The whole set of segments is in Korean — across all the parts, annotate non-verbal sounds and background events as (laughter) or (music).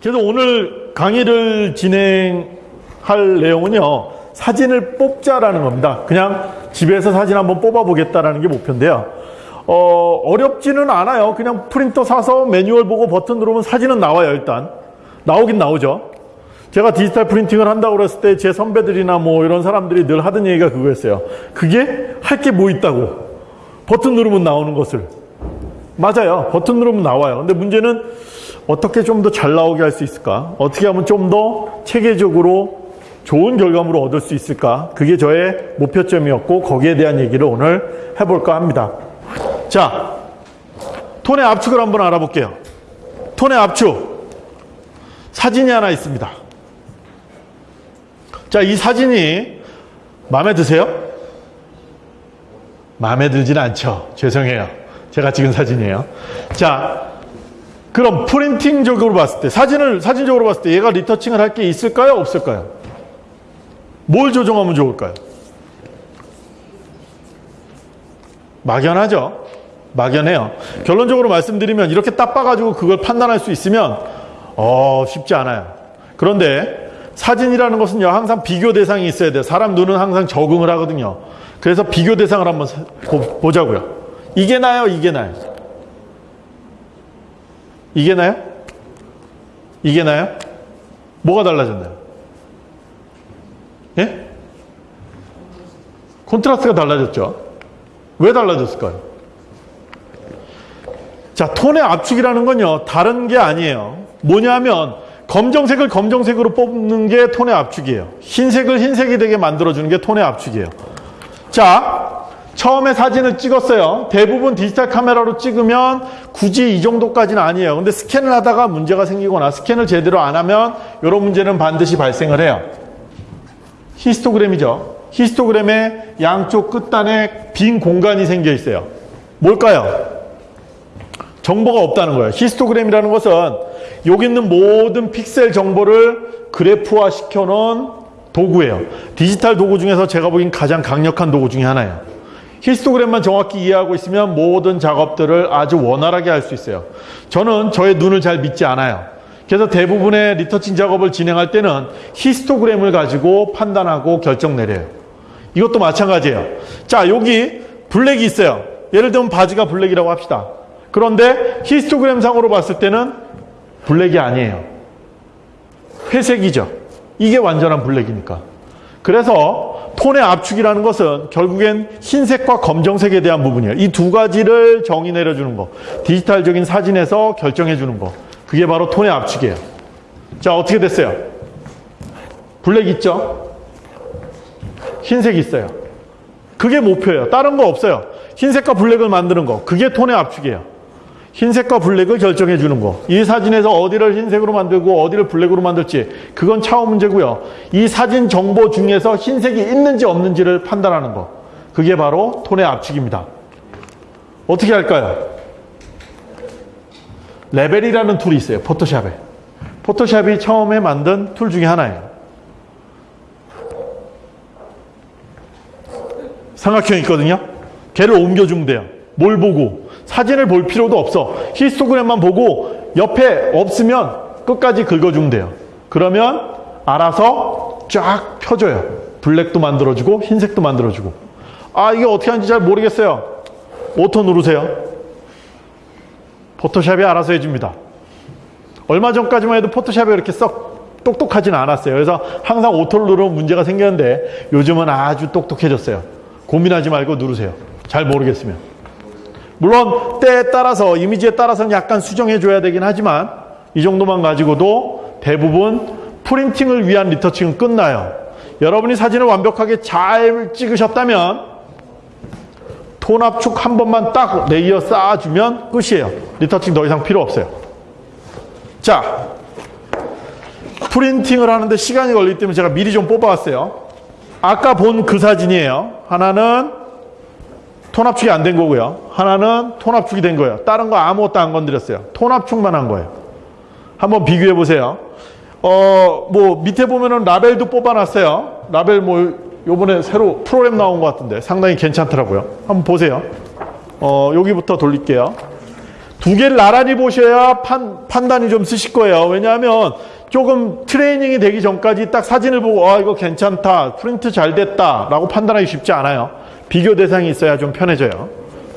그래서 오늘 강의를 진행할 내용은요. 사진을 뽑자라는 겁니다. 그냥 집에서 사진 한번 뽑아보겠다라는 게 목표인데요. 어, 어렵지는 않아요. 그냥 프린터 사서 매뉴얼 보고 버튼 누르면 사진은 나와요, 일단. 나오긴 나오죠. 제가 디지털 프린팅을 한다고 그랬을 때 제 선배들이나 뭐 이런 사람들이 늘 하던 얘기가 그거였어요. 그게 할 게 뭐 있다고. 버튼 누르면 나오는 것을. 맞아요. 버튼 누르면 나와요. 근데 문제는 어떻게 좀 더 잘 나오게 할 수 있을까? 어떻게 하면 좀 더 체계적으로 좋은 결과물을 얻을 수 있을까? 그게 저의 목표점이었고 거기에 대한 얘기를 오늘 해볼까 합니다. 자, 톤의 압축을 한번 알아볼게요. 톤의 압축. 사진이 하나 있습니다. 자, 이 사진이 마음에 드세요? 마음에 들진 않죠. 죄송해요. 제가 찍은 사진이에요. 자, 그럼 프린팅적으로 봤을 때, 사진을, 사진적으로 봤을 때 얘가 리터칭을 할 게 있을까요? 없을까요? 뭘 조정하면 좋을까요? 막연하죠? 막연해요. 결론적으로 말씀드리면 이렇게 딱 봐가지고 그걸 판단할 수 있으면, 어, 쉽지 않아요. 그런데 사진이라는 것은요, 항상 비교 대상이 있어야 돼요. 사람 눈은 항상 적응을 하거든요. 그래서 비교 대상을 한번 보자고요. 이게 나요? 이게 나요? 이게 나요? 이게 나요? 뭐가 달라졌나요? 예? 콘트라스트가 달라졌죠. 왜 달라졌을까요? 자, 톤의 압축이라는 건요, 다른 게 아니에요. 뭐냐면, 검정색을 검정색으로 뽑는 게 톤의 압축이에요. 흰색을 흰색이 되게 만들어주는 게 톤의 압축이에요. 자, 처음에 사진을 찍었어요. 대부분 디지털 카메라로 찍으면 굳이 이 정도까지는 아니에요. 근데 스캔을 하다가 문제가 생기거나 스캔을 제대로 안 하면 이런 문제는 반드시 발생을 해요. 히스토그램이죠. 히스토그램의 양쪽 끝단에 빈 공간이 생겨 있어요. 뭘까요? 정보가 없다는 거예요. 히스토그램이라는 것은 여기 있는 모든 픽셀 정보를 그래프화 시켜놓은 도구예요. 디지털 도구 중에서 제가 보기엔 가장 강력한 도구 중에 하나예요. 히스토그램만 정확히 이해하고 있으면 모든 작업들을 아주 원활하게 할 수 있어요. 저는 저의 눈을 잘 믿지 않아요. 그래서 대부분의 retouching 작업을 진행할 때는 히스토그램을 가지고 판단하고 결정 내려요. 이것도 마찬가지예요. 자, 여기 블랙이 있어요. 예를 들면 바지가 블랙이라고 합시다. 그런데 히스토그램 상으로 봤을 때는 블랙이 아니에요. 회색이죠. 이게 완전한 블랙이니까. 그래서 톤의 압축이라는 것은 결국엔 흰색과 검정색에 대한 부분이에요. 이 두 가지를 정의 내려주는 거. 디지털적인 사진에서 결정해 주는 거. 그게 바로 톤의 압축이에요. 자, 어떻게 됐어요? 블랙 있죠? 흰색 있어요. 그게 목표예요. 다른 거 없어요. 흰색과 블랙을 만드는 거. 그게 톤의 압축이에요. 흰색과 블랙을 결정해 주는 거. 이 사진에서 어디를 흰색으로 만들고 어디를 블랙으로 만들지 그건 차후 문제고요. 이 사진 정보 중에서 흰색이 있는지 없는지를 판단하는 거. 그게 바로 톤의 압축입니다. 어떻게 할까요? 레벨이라는 tool이 있어요. 포토샵에. 포토샵이 처음에 만든 tool 중에 하나예요. 삼각형 있거든요. 걔를 옮겨주면 돼요. 뭘 보고? 사진을 볼 필요도 없어. 히스토그램만 보고 옆에 없으면 끝까지 긁어주면 돼요. 그러면 알아서 쫙 펴줘요. 블랙도 만들어주고 흰색도 만들어주고. 아 이게 어떻게 하는지 잘 모르겠어요. Auto 누르세요. 포토샵이 알아서 해줍니다. 얼마 전까지만 해도 포토샵이 이렇게 썩 똑똑하지는 않았어요. 그래서 항상 auto를 누르면 문제가 생겼는데 요즘은 아주 똑똑해졌어요. 고민하지 말고 누르세요. 잘 모르겠으면. 물론 때에 따라서 이미지에 따라서는 약간 수정해 줘야 되긴 하지만 이 정도만 가지고도 대부분 printing을 위한 retouching은 끝나요. 여러분이 사진을 완벽하게 잘 찍으셨다면 톤 압축 한 번만 딱 layer 쌓아주면 끝이에요. retouching 더 이상 필요 없어요. 자, printing을 하는데 시간이 걸리기 때문에 제가 미리 좀 뽑아왔어요. 아까 본 그 사진이에요. 하나는 톤 압축이 안 된 거고요. 하나는 톤 압축이 된 거예요. 다른 거 아무것도 안 건드렸어요. 톤 압축만 한 거예요. 한번 비교해 보세요. 어, 뭐 밑에 보면은 라벨도 뽑아놨어요. 라벨 뭐 요번에 새로 프로그램 나온 것 같은데 상당히 괜찮더라고요. 한번 보세요. 어, 여기부터 돌릴게요. 두 개를 나란히 보셔야 판, 판단이 좀 쓰실 거예요. 왜냐하면 조금 트레이닝이 되기 전까지 딱 사진을 보고 아 이거 괜찮다 프린트 잘 됐다 라고 판단하기 쉽지 않아요. 비교 대상이 있어야 좀 편해져요.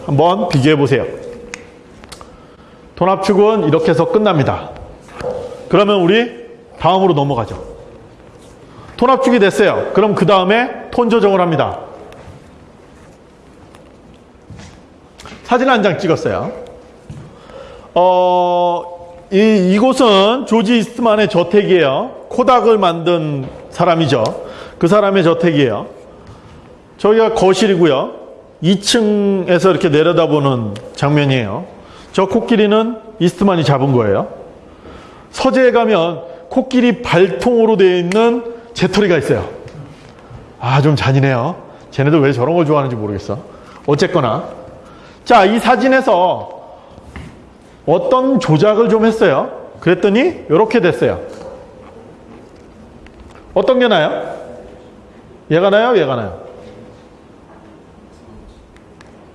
한번 비교해 보세요. 돈압축은 이렇게 해서 끝납니다. 그러면 우리 다음으로 넘어가죠. 톤압축이 됐어요. 그럼 그 다음에 톤 조정을 합니다. 사진 한 장 찍었어요. 어, 이, 이곳은 조지 이스트만의 저택이에요. 코닥을 만든 사람이죠. 그 사람의 저택이에요. 저기가 거실이고요. 2층에서 이렇게 내려다보는 장면이에요. 저 코끼리는 이스트만이 잡은 거예요. 서재에 가면 코끼리 발통으로 되어 있는 재터리가 있어요. 아, 좀 잔인해요. 쟤네들 왜 저런 걸 좋아하는지 모르겠어. 어쨌거나. 자, 이 사진에서 어떤 조작을 좀 했어요. 그랬더니 이렇게 됐어요. 어떤 게 나요? 얘가 나요? 얘가 나요?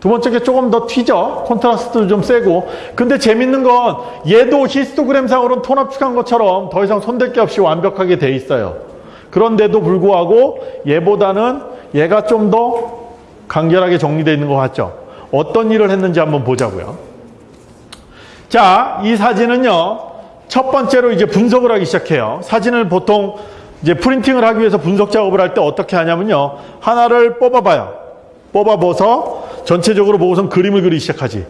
두 번째 게 조금 더 튀죠. 콘트라스트도 좀 세고. 근데 재밌는 건 얘도 히스토그램상으로는 톤 압축한 것처럼 더 이상 손댈 게 없이 완벽하게 돼 있어요. 그런데도 불구하고 얘보다는 얘가 좀 더 간결하게 정리되어 있는 것 같죠. 어떤 일을 했는지 한번 보자고요. 자, 이 사진은요. 첫 번째로 이제 분석을 하기 시작해요. 사진을 보통 이제 프린팅을 하기 위해서 분석 작업을 할 때 어떻게 하냐면요. 하나를 뽑아봐요. 뽑아봐서 전체적으로 보고선 그림을 그리기 시작하지.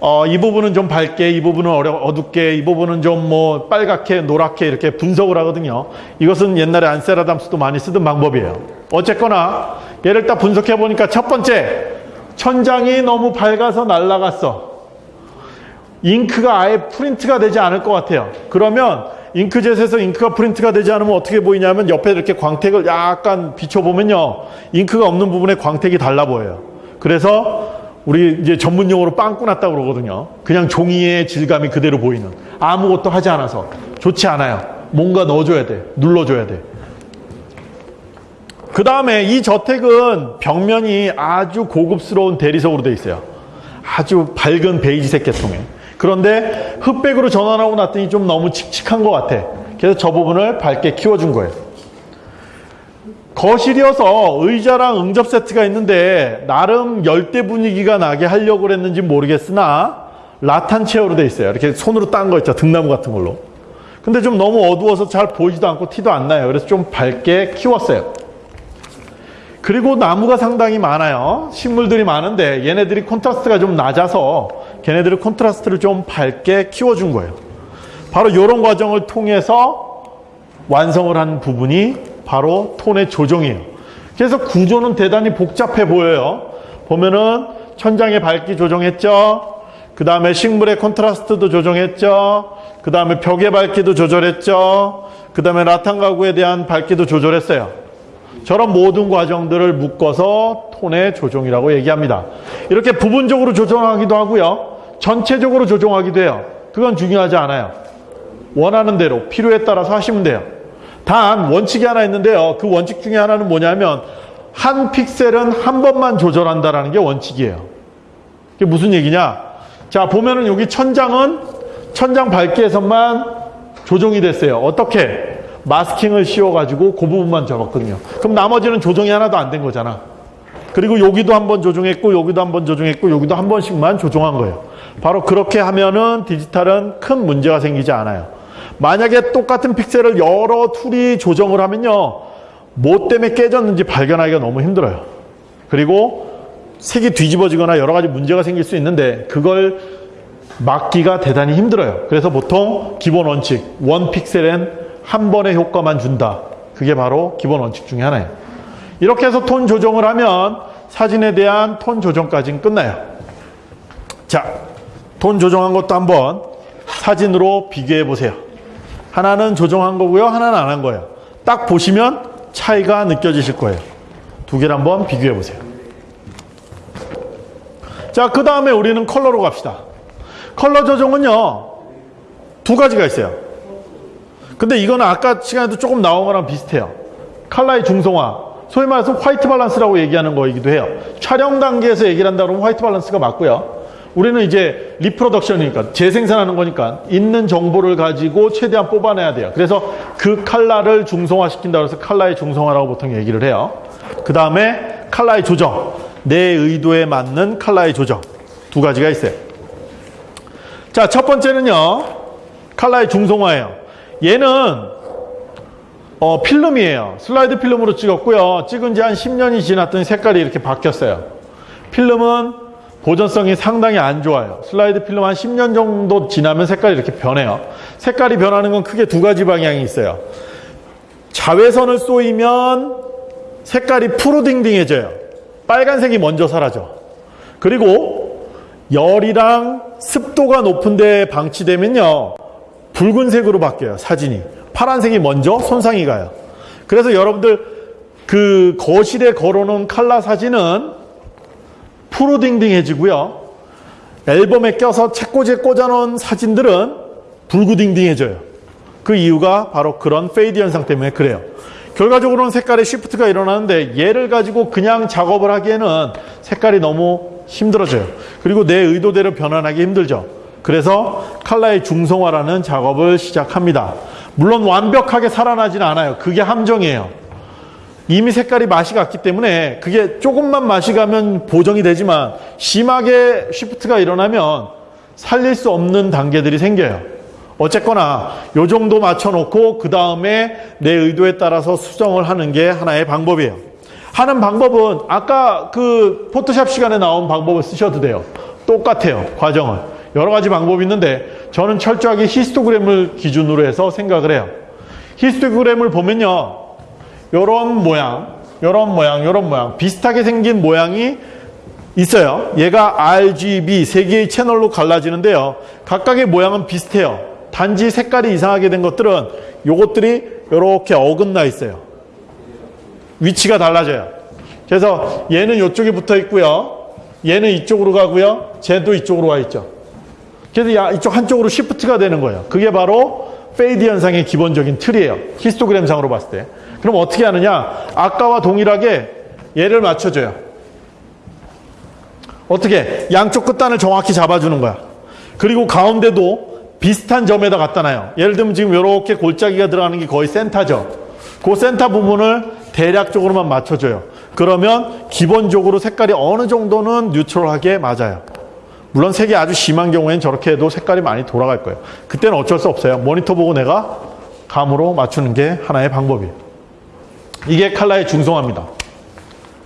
어, 이 부분은 좀 밝게, 이 부분은 어려, 어둡게, 이 부분은 좀 뭐 빨갛게, 노랗게 이렇게 분석을 하거든요. 이것은 옛날에 안세라담스도 많이 쓰던 방법이에요. 어쨌거나 얘를 딱 분석해 보니까 첫 번째 천장이 너무 밝아서 날라갔어. 잉크가 아예 프린트가 되지 않을 것 같아요. 그러면 잉크젯에서 잉크가 프린트가 되지 않으면 어떻게 보이냐면 옆에 이렇게 광택을 약간 비춰보면요. 잉크가 없는 부분에 광택이 달라 보여요. 그래서 우리 이제 전문 용어로 빵꾸 났다 고 그러거든요. 그냥 종이의 질감이 그대로 보이는. 아무것도 하지 않아서. 좋지 않아요. 뭔가 넣어줘야 돼. 눌러줘야 돼. 그 다음에 이 저택은 벽면이 아주 고급스러운 대리석으로 되어 있어요. 아주 밝은 베이지색 계통에. 그런데 흑백으로 전환하고 났더니 좀 너무 칙칙한 것 같아. 그래서 저 부분을 밝게 키워준 거예요. 거실이어서 의자랑 응접 세트가 있는데 나름 열대 분위기가 나게 하려고 그랬는지 모르겠으나 라탄 체어로 돼 있어요. 이렇게 손으로 딴 거 있죠. 등나무 같은 걸로. 근데 좀 너무 어두워서 잘 보이지도 않고 티도 안 나요. 그래서 좀 밝게 키웠어요. 그리고 나무가 상당히 많아요. 식물들이 많은데 얘네들이 콘트라스트가 좀 낮아서 걔네들을 콘트라스트를 좀 밝게 키워준 거예요. 바로 이런 과정을 통해서 완성을 한 부분이 바로 톤의 조정이에요. 그래서 구조는 대단히 복잡해 보여요. 보면은 천장의 밝기 조정했죠. 그 다음에 식물의 콘트라스트도 조정했죠. 그 다음에 벽의 밝기도 조절했죠. 그 다음에 라탄 가구에 대한 밝기도 조절했어요. 저런 모든 과정들을 묶어서 톤의 조정이라고 얘기합니다. 이렇게 부분적으로 조정하기도 하고요. 전체적으로 조정하기도 해요. 그건 중요하지 않아요. 원하는 대로 필요에 따라서 하시면 돼요. 단 원칙이 하나 있는데요. 그 원칙 중에 하나는 뭐냐면 한 픽셀은 한 번만 조절한다라는 게 원칙이에요. 그게 무슨 얘기냐? 자 보면은 여기 천장은 천장 밝기에서만 조정이 됐어요. 어떻게? 마스킹을 씌워가지고 그 부분만 잡았거든요. 그럼 나머지는 조정이 하나도 안 된 거잖아. 그리고 여기도 한 번 조정했고 여기도 한 번 조정했고 여기도 한 번씩만 조정한 거예요. 바로 그렇게 하면은 디지털은 큰 문제가 생기지 않아요. 만약에 똑같은 픽셀을 여러 tool이 조정을 하면요. 뭐 때문에 깨졌는지 발견하기가 너무 힘들어요. 그리고 색이 뒤집어지거나 여러 가지 문제가 생길 수 있는데 그걸 막기가 대단히 힘들어요. 그래서 보통 기본 원칙, 원 픽셀엔 한 번의 효과만 준다. 그게 바로 기본 원칙 중에 하나예요. 이렇게 해서 톤 조정을 하면 사진에 대한 톤 조정까지는 끝나요. 자, 톤 조정한 것도 한번 사진으로 비교해 보세요. 하나는 조정한 거고요. 하나는 안 한 거예요. 딱 보시면 차이가 느껴지실 거예요. 두 개를 한번 비교해 보세요. 자, 그 다음에 우리는 컬러로 갑시다. 컬러 조정은요, 두 가지가 있어요. 근데 이거는 아까 시간에도 조금 나온 거랑 비슷해요. 칼라의 중성화. 소위 말해서 white balance라고 얘기하는 거이기도 해요. 촬영 단계에서 얘기를 한다 그러면 white balance가 맞고요. 우리는 이제 리프로덕션이니까 재생산하는 거니까 있는 정보를 가지고 최대한 뽑아내야 돼요. 그래서 그 칼라를 중성화시킨다 그래서 칼라의 중성화라고 보통 얘기를 해요. 그 다음에 칼라의 조정. 내 의도에 맞는 칼라의 조정. 두 가지가 있어요. 자, 첫 번째는요. 칼라의 중성화예요. 얘는 어, 필름이에요. 슬라이드 필름으로 찍었고요. 찍은 지 한 10년이 지났더니 색깔이 이렇게 바뀌었어요. 필름은 보존성이 상당히 안 좋아요. 슬라이드 필름 한 10년 정도 지나면 색깔이 이렇게 변해요. 색깔이 변하는 건 크게 두 가지 방향이 있어요. 자외선을 쏘이면 색깔이 푸르딩딩해져요. 빨간색이 먼저 사라져. 그리고 열이랑 습도가 높은 데 방치되면요. 붉은색으로 바뀌어요. 사진이. 파란색이 먼저 손상이 가요. 그래서 여러분들 그 거실에 걸어놓은 칼라 사진은 푸르딩딩해지고요. 앨범에 껴서 책꽂이에 꽂아놓은 사진들은 붉구딩딩해져요. 그 이유가 바로 그런 fade 현상 때문에 그래요. 결과적으로는 색깔의 시프트가 일어나는데 얘를 가지고 그냥 작업을 하기에는 색깔이 너무 힘들어져요. 그리고 내 의도대로 변환하기 힘들죠. 그래서 칼라의 중성화라는 작업을 시작합니다. 물론 완벽하게 살아나지는 않아요. 그게 함정이에요. 이미 색깔이 맛이 갔기 때문에 그게 조금만 맛이 가면 보정이 되지만 심하게 쉬프트가 일어나면 살릴 수 없는 단계들이 생겨요. 어쨌거나 요 정도 맞춰놓고 그 다음에 내 의도에 따라서 수정을 하는 게 하나의 방법이에요. 하는 방법은 아까 그 포토샵 시간에 나온 방법을 쓰셔도 돼요. 똑같아요. 과정은. 여러 가지 방법이 있는데 저는 철저하게 히스토그램을 기준으로 해서 생각을 해요. 히스토그램을 보면요. 요런 모양, 요런 모양, 요런 모양 비슷하게 생긴 모양이 있어요. 얘가 RGB 세 개의 채널로 갈라지는데요. 각각의 모양은 비슷해요. 단지 색깔이 이상하게 된 것들은 요것들이 이렇게 어긋나 있어요. 위치가 달라져요. 그래서 얘는 이쪽에 붙어 있고요. 얘는 이쪽으로 가고요. 쟤도 이쪽으로 와 있죠. 그래서 이쪽 한쪽으로 시프트가 되는 거예요. 그게 바로 fade 현상의 기본적인 틀이에요. 히스토그램상으로 봤을 때. 그럼 어떻게 하느냐? 아까와 동일하게 얘를 맞춰줘요. 어떻게? 양쪽 끝단을 정확히 잡아주는 거야. 그리고 가운데도 비슷한 점에다 갖다 놔요. 예를 들면 지금 이렇게 골짜기가 들어가는 게 거의 센터죠. 그 센터 부분을 대략적으로만 맞춰줘요. 그러면 기본적으로 색깔이 어느 정도는 뉴트럴하게 맞아요. 물론 색이 아주 심한 경우에는 저렇게 해도 색깔이 많이 돌아갈 거예요. 그때는 어쩔 수 없어요. 모니터 보고 내가 감으로 맞추는 게 하나의 방법이에요. 이게 칼라의 중성화입니다.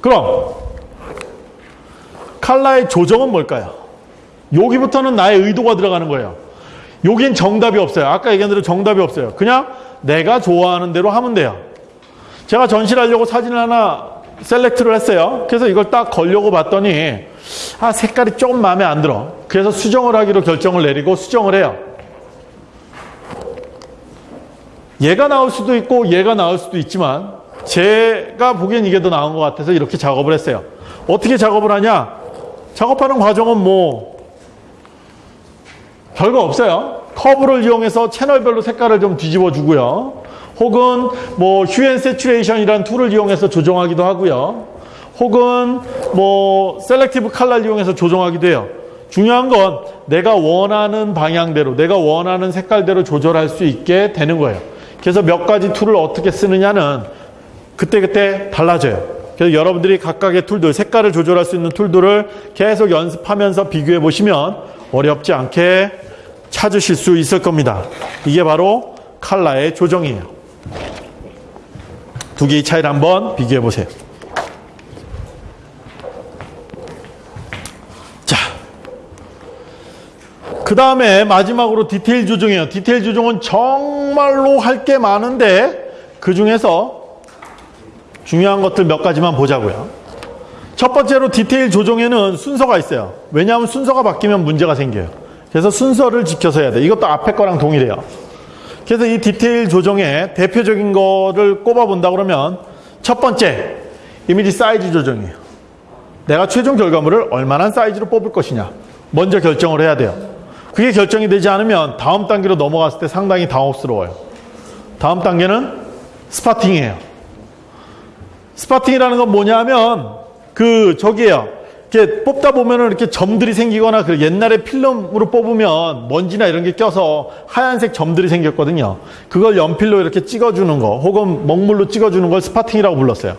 그럼 칼라의 조정은 뭘까요? 여기부터는 나의 의도가 들어가는 거예요. 여긴 정답이 없어요. 아까 얘기한 대로 정답이 없어요. 그냥 내가 좋아하는 대로 하면 돼요. 제가 전시를 하려고 사진을 하나 셀렉트를 했어요. 그래서 이걸 딱 걸려고 봤더니 아 색깔이 조금 마음에 안 들어. 그래서 수정을 하기로 결정을 내리고 수정을 해요. 얘가 나올 수도 있고 얘가 나올 수도 있지만 제가 보기엔 이게 더 나은 것 같아서 이렇게 작업을 했어요. 어떻게 작업을 하냐? 작업하는 과정은 뭐 별거 없어요. 커브를 이용해서 채널별로 색깔을 좀 뒤집어 주고요. 혹은 뭐 hue and saturation이라는 tool을 이용해서 조정하기도 하고요. 혹은 뭐 셀렉티브 칼라를 이용해서 조정하기도 해요. 중요한 건 내가 원하는 방향대로 내가 원하는 색깔대로 조절할 수 있게 되는 거예요. 그래서 몇 가지 tool을 어떻게 쓰느냐는 그때그때 달라져요. 그래서 여러분들이 각각의 tool들, 색깔을 조절할 수 있는 tool들을 계속 연습하면서 비교해 보시면 어렵지 않게 찾으실 수 있을 겁니다. 이게 바로 칼라의 조정이에요. 두 개의 차이를 한번 비교해 보세요. 그 다음에 마지막으로 디테일 조정이에요. 디테일 조정은 정말로 할 게 많은데 그 중에서 중요한 것들 몇 가지만 보자고요. 첫 번째로 디테일 조정에는 순서가 있어요. 왜냐하면 순서가 바뀌면 문제가 생겨요. 그래서 순서를 지켜서 해야 돼. 이것도 앞에 거랑 동일해요. 그래서 이 디테일 조정에 대표적인 거를 꼽아본다 그러면 첫 번째, 이미지 사이즈 조정이에요. 내가 최종 결과물을 얼마나 사이즈로 뽑을 것이냐. 먼저 결정을 해야 돼요. 그게 결정이 되지 않으면 다음 단계로 넘어갔을 때 상당히 당혹스러워요. 다음 단계는 spotting이에요. spotting이라는 건 뭐냐면 그 저기에요. 이렇게 뽑다 보면은 이렇게 점들이 생기거나 그 옛날에 필름으로 뽑으면 먼지나 이런 게 껴서 하얀색 점들이 생겼거든요. 그걸 연필로 이렇게 찍어주는 거 혹은 먹물로 찍어주는 걸 spotting이라고 불렀어요.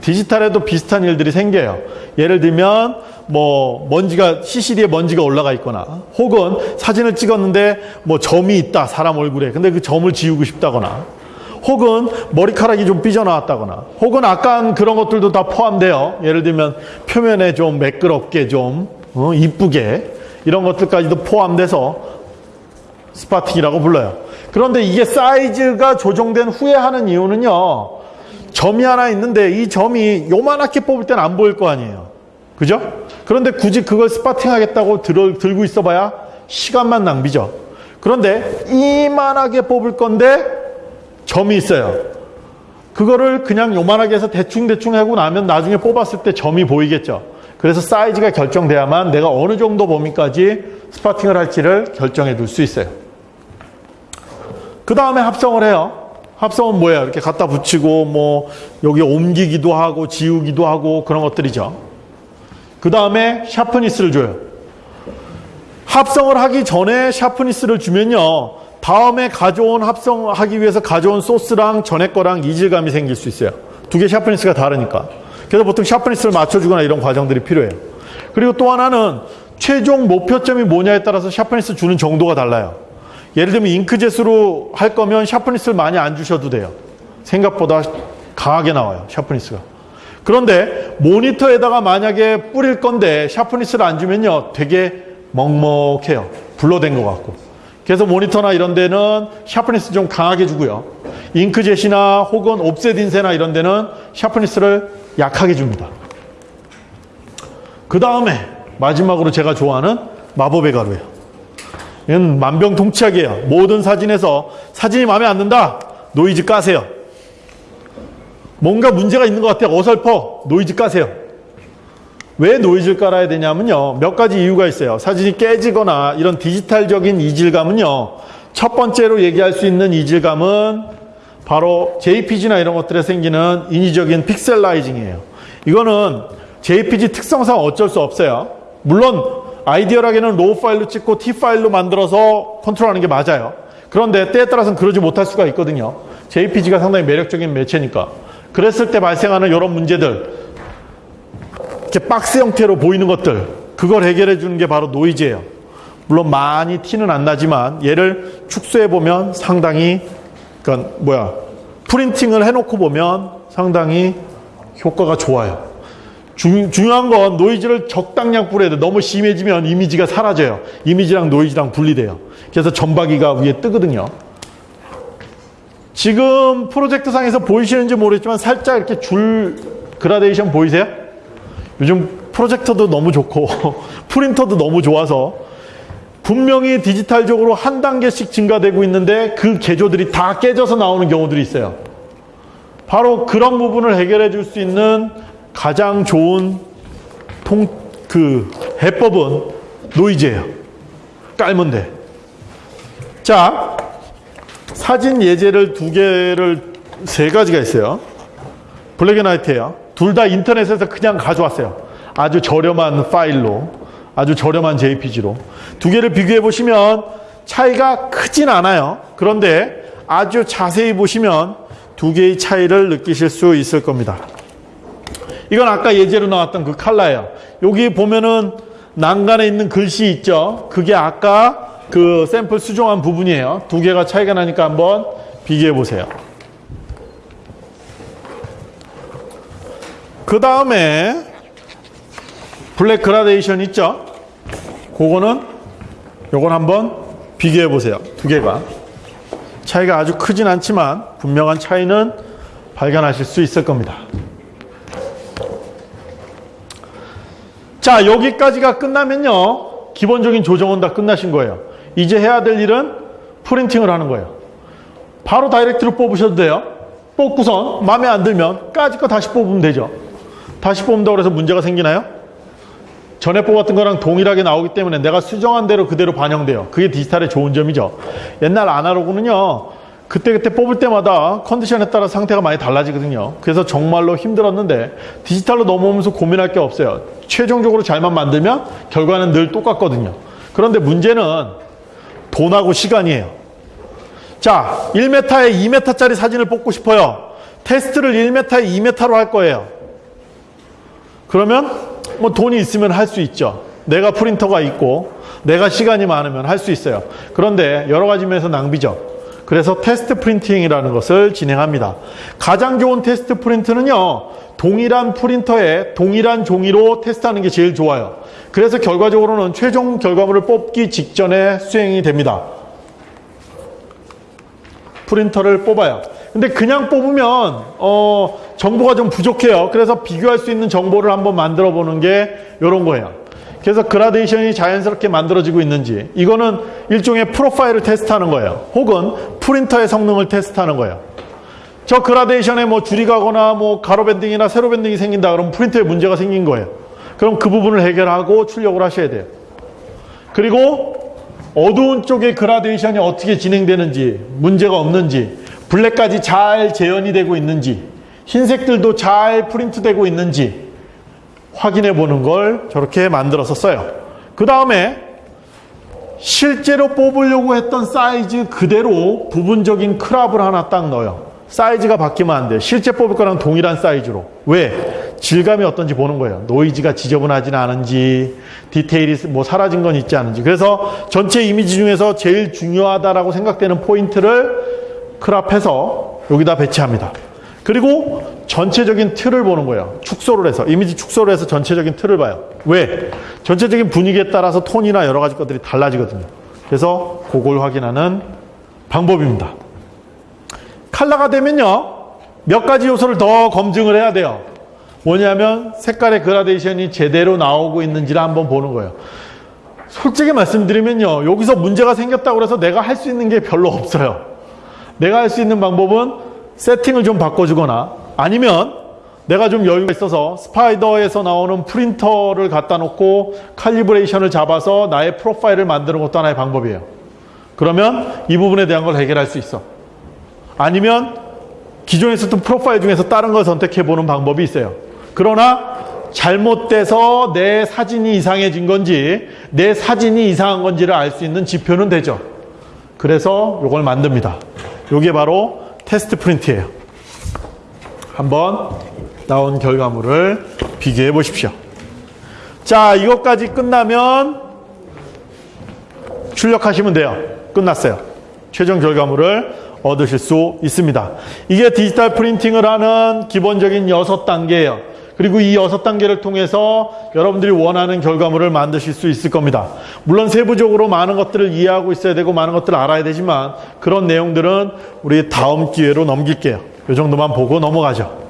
디지털에도 비슷한 일들이 생겨요. 예를 들면 뭐 먼지가 CCD에 먼지가 올라가 있거나 혹은 사진을 찍었는데 뭐 점이 있다 사람 얼굴에 근데 그 점을 지우고 싶다거나 혹은 머리카락이 좀 삐져나왔다거나 혹은 아까 그런 것들도 다 포함돼요. 예를 들면 표면에 좀 매끄럽게 좀 어, 이쁘게 이런 것들까지도 포함돼서 spotting이라고 불러요. 그런데 이게 사이즈가 조정된 후에 하는 이유는요. 점이 하나 있는데 이 점이 요만하게 뽑을 땐 안 보일 거 아니에요. 그죠? 그런데 굳이 그걸 spotting 하겠다고 들, 들고 있어봐야 시간만 낭비죠. 그런데 이만하게 뽑을 건데 점이 있어요. 그거를 그냥 요만하게 해서 대충대충 하고 나면 나중에 뽑았을 때 점이 보이겠죠. 그래서 사이즈가 결정돼야만 내가 어느 정도 범위까지 spotting을 할지를 결정해 둘 수 있어요. 그 다음에 합성을 해요. 합성은 뭐예요? 이렇게 갖다 붙이고 뭐 여기 옮기기도 하고 지우기도 하고 그런 것들이죠. 그 다음에 sharpness를 줘요. 합성을 하기 전에 sharpness를 주면요. 다음에 가져온 합성하기 위해서 가져온 소스랑 전에 거랑 이질감이 생길 수 있어요. 두 개 sharpness가 다르니까. 그래서 보통 sharpness를 맞춰주거나 이런 과정들이 필요해요. 그리고 또 하나는 최종 목표점이 뭐냐에 따라서 sharpness 주는 정도가 달라요. 예를 들면 잉크젯으로 할 거면 sharpness를 많이 안 주셔도 돼요. 생각보다 강하게 나와요. sharpness가. 그런데 모니터에다가 만약에 뿌릴 건데 sharpness를 안 주면요. 되게 먹먹해요. blur된 것 같고. 그래서 모니터나 이런 데는 sharpness 좀 강하게 주고요. 잉크젯이나 혹은 offset 인쇄나 이런 데는 sharpness를 약하게 줍니다. 그 다음에 마지막으로 제가 좋아하는 마법의 가루예요. 이건 만병통치약이에요. 모든 사진에서 사진이 마음에 안 든다. 노이즈 까세요. 뭔가 문제가 있는 것 같아요. 어설퍼. 노이즈 까세요. 왜 노이즈를 깔아야 되냐면요. 몇 가지 이유가 있어요. 사진이 깨지거나 이런 디지털적인 이질감은요. 첫 번째로 얘기할 수 있는 이질감은 바로 JPG나 이런 것들에 생기는 인위적인 pixelizing이에요. 이거는 JPG 특성상 어쩔 수 없어요. 물론 ideal하게는 RAW 파일로 찍고 TIFF 파일로 만들어서 control하는 게 맞아요. 그런데 때에 따라서는 그러지 못할 수가 있거든요. JPG가 상당히 매력적인 매체니까. 그랬을 때 발생하는 이런 문제들, 이렇게 박스 형태로 보이는 것들, 그걸 해결해 주는 게 바로 노이즈예요. 물론 많이 티는 안 나지만 얘를 축소해 보면 상당히 그러니까 뭐야 프린팅을 해놓고 보면 상당히 효과가 좋아요. 중, 중요한 건 노이즈를 적당량 뿌려야 돼. 너무 심해지면 이미지가 사라져요. 이미지랑 노이즈랑 분리돼요. 그래서 점박이가 위에 뜨거든요. 지금 프로젝트 상에서 보이시는지 모르겠지만 살짝 이렇게 줄 그라데이션 보이세요? 요즘 프로젝터도 너무 좋고 (laughs) 프린터도 너무 좋아서 분명히 디지털적으로 한 단계씩 증가되고 있는데 그 개조들이 다 깨져서 나오는 경우들이 있어요. 바로 그런 부분을 해결해 줄 수 있는 가장 좋은 통, 그 해법은 노이즈예요. 깔면 돼. 자, 사진 예제를 두 개를 세 가지가 있어요. black and white예요. 둘 다 인터넷에서 그냥 가져왔어요. 아주 저렴한 파일로, 아주 저렴한 JPG로. 두 개를 비교해 보시면 차이가 크진 않아요. 그런데 아주 자세히 보시면 두 개의 차이를 느끼실 수 있을 겁니다. 이건 아까 예제로 나왔던 그 칼라예요. 여기 보면은 난간에 있는 글씨 있죠. 그게 아까 그 샘플 수정한 부분이에요. 두 개가 차이가 나니까 한번 비교해 보세요. 그 다음에 블랙 그라데이션 있죠? 그거는 요건 한번 비교해 보세요. 두 개가. 차이가 아주 크진 않지만 분명한 차이는 발견하실 수 있을 겁니다. 자, 여기까지가 끝나면요. 기본적인 조정은 다 끝나신 거예요. 이제 해야 될 일은 프린팅을 하는 거예요. 바로 다이렉트로 뽑으셔도 돼요. 뽑고선 마음에 안 들면 까짓 거 다시 뽑으면 되죠. 다시 뽑는다고 해서 문제가 생기나요? 전에 뽑았던 거랑 동일하게 나오기 때문에 내가 수정한 대로 그대로 반영돼요. 그게 디지털의 좋은 점이죠. 옛날 아날로그는요. 그때그때 뽑을 때마다 컨디션에 따라 상태가 많이 달라지거든요. 그래서 정말로 힘들었는데 디지털로 넘어오면서 고민할 게 없어요. 최종적으로 잘만 만들면 결과는 늘 똑같거든요. 그런데 문제는 돈하고 시간이에요. 자, 1m에 2m짜리 사진을 뽑고 싶어요. 테스트를 1m에 2m로 할 거예요. 그러면 뭐 돈이 있으면 할 수 있죠. 내가 프린터가 있고 내가 시간이 많으면 할 수 있어요. 그런데 여러 가지 면에서 낭비죠. 그래서 test printing이라는 것을 진행합니다. 가장 좋은 test print는요. 동일한 프린터에 동일한 종이로 테스트하는 게 제일 좋아요. 그래서 결과적으로는 최종 결과물을 뽑기 직전에 수행이 됩니다. 프린터를 뽑아요. 근데 그냥 뽑으면 어, 정보가 좀 부족해요. 그래서 비교할 수 있는 정보를 한번 만들어 보는 게 이런 거예요. 그래서 그라데이션이 자연스럽게 만들어지고 있는지 이거는 일종의 프로파일을 테스트하는 거예요. 혹은 프린터의 성능을 테스트하는 거예요. 저 그라데이션에 뭐 줄이 가거나 뭐 가로 banding이나 세로 banding이 생긴다 그러면 프린터에 문제가 생긴 거예요. 그럼 그 부분을 해결하고 출력을 하셔야 돼요. 그리고 어두운 쪽의 그라데이션이 어떻게 진행되는지 문제가 없는지 블랙까지 잘 재현이 되고 있는지 흰색들도 잘 프린트되고 있는지 확인해 보는 걸 저렇게 만들어서 써요. 그 다음에 실제로 뽑으려고 했던 사이즈 그대로 부분적인 crop을 하나 딱 넣어요. 사이즈가 바뀌면 안 돼요. 실제 뽑을 거랑 동일한 사이즈로. 왜? 질감이 어떤지 보는 거예요. 노이즈가 지저분하진 않은지, 디테일이 뭐 사라진 건 있지 않은지. 그래서 전체 이미지 중에서 제일 중요하다라고 생각되는 포인트를 crop해서 여기다 배치합니다. 그리고 전체적인 틀을 보는 거예요. 축소를 해서 이미지 축소를 해서 전체적인 틀을 봐요. 왜? 전체적인 분위기에 따라서 톤이나 여러 가지 것들이 달라지거든요. 그래서 그걸 확인하는 방법입니다. 칼라가 되면요. 몇 가지 요소를 더 검증을 해야 돼요. 뭐냐면 색깔의 그라데이션이 제대로 나오고 있는지를 한번 보는 거예요. 솔직히 말씀드리면요. 여기서 문제가 생겼다고 해서 내가 할 수 있는 게 별로 없어요. 내가 할 수 있는 방법은 세팅을 좀 바꿔주거나 아니면 내가 좀 여유가 있어서 스파이더에서 나오는 프린터를 갖다 놓고 칼리브레이션을 잡아서 나의 프로파일을 만드는 것도 하나의 방법이에요. 그러면 이 부분에 대한 걸 해결할 수 있어. 아니면 기존에 있었던 프로파일 중에서 다른 걸 선택해 보는 방법이 있어요. 그러나 잘못돼서 내 사진이 이상해진 건지 내 사진이 이상한 건지를 알 수 있는 지표는 되죠. 그래서 이걸 만듭니다. 이게 바로 테스트 프린트예요. 한번 나온 결과물을 비교해 보십시오. 자, 이것까지 끝나면 출력하시면 돼요. 끝났어요. 최종 결과물을 얻으실 수 있습니다. 이게 디지털 프린팅을 하는 기본적인 여섯 단계예요. 그리고 이 여섯 단계를 통해서 여러분들이 원하는 결과물을 만드실 수 있을 겁니다. 물론 세부적으로 많은 것들을 이해하고 있어야 되고 많은 것들을 알아야 되지만 그런 내용들은 우리 다음 기회로 넘길게요. 이 정도만 보고 넘어가죠.